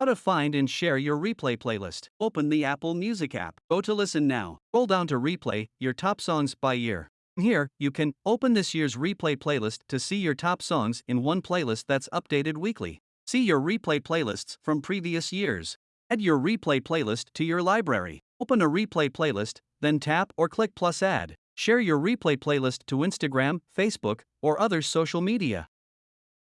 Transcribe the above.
How to find and share your replay playlist. Open the Apple Music app. Go to Listen Now. Scroll down to Replay, your top songs by year. Here, you can open this year's replay playlist to see your top songs in one playlist that's updated weekly. See your replay playlists from previous years. Add your replay playlist to your library. Open a replay playlist, then tap or click plus add. Share your replay playlist to Instagram, Facebook, or other social media.